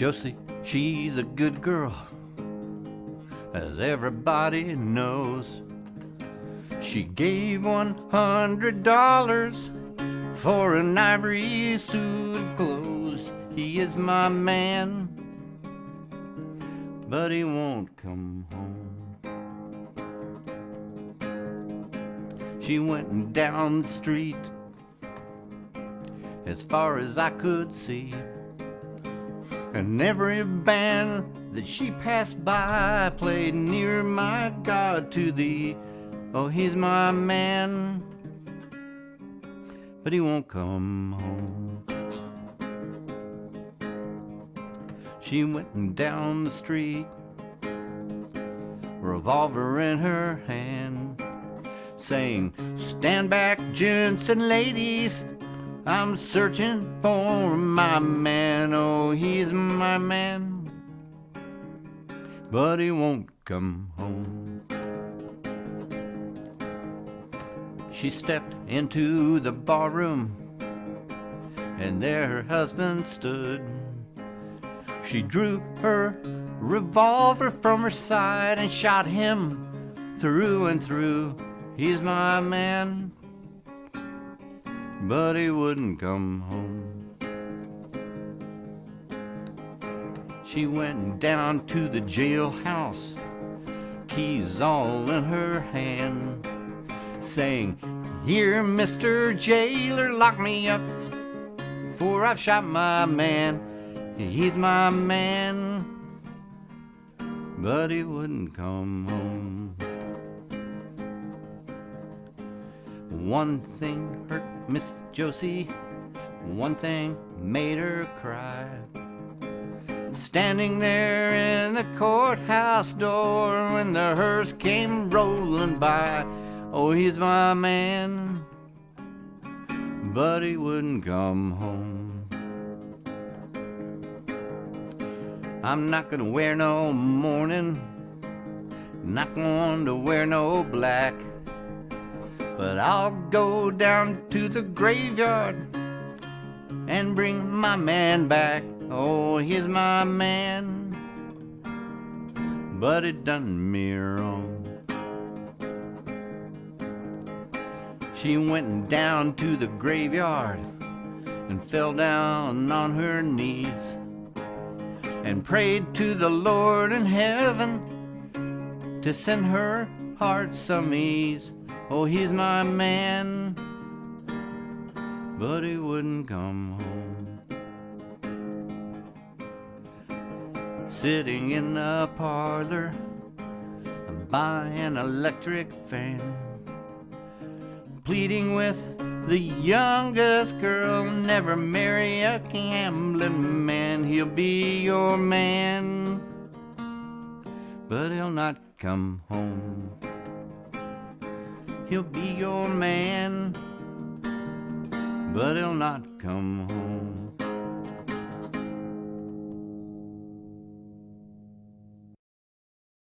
Josie, she's a good girl, as everybody knows. She gave one hundred dollars for an ivory suit of clothes. He is my man, but he won't come home. She went down the street as far as I could see. And every band that she passed by played near my God to thee. Oh, he's my man, but he won't come home. She went down the street, revolver in her hand, saying, Stand back, gents and ladies. I'm searching for my man. Oh, he's my man, but he won't come home. She stepped into the barroom, and there her husband stood. She drew her revolver from her side and shot him through and through. He's my man, but he wouldn't come home. She went down to the jailhouse, keys all in her hand, saying, Here, Mr. Jailer, lock me up, for I've shot my man. He's my man, but he wouldn't come home. One thing hurt Miss Josie, one thing made her cry. Standing there in the courthouse door when the hearse came rolling by. Oh, he's my man, but he wouldn't come home. I'm not gonna wear no mourning, not going to wear no black. But I'll go down to the graveyard and bring my man back. Oh, he's my man, but it done me wrong. She went down to the graveyard and fell down on her knees and prayed to the Lord in heaven to send her heart some ease. Oh, he's my man, but he wouldn't come home. Sitting in the parlor by an electric fan, pleading with the youngest girl, never marry a gambling man. He'll be your man, but he'll not come home. He'll be your man, but he'll not come home.